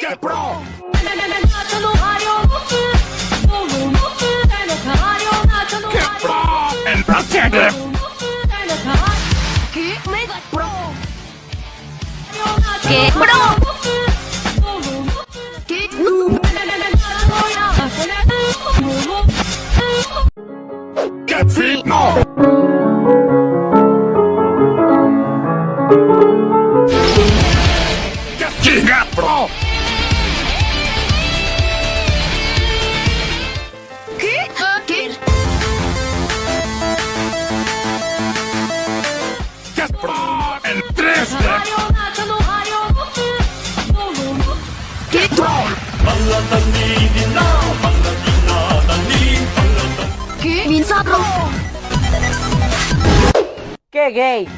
Get Pro! Get Pro! El Rocket! ¡Qué pro! Get Fit! No! Pro! Get Pro! El 3D! Get Pro! ¿Qué? ¡Minza pro! ¡Qué gay!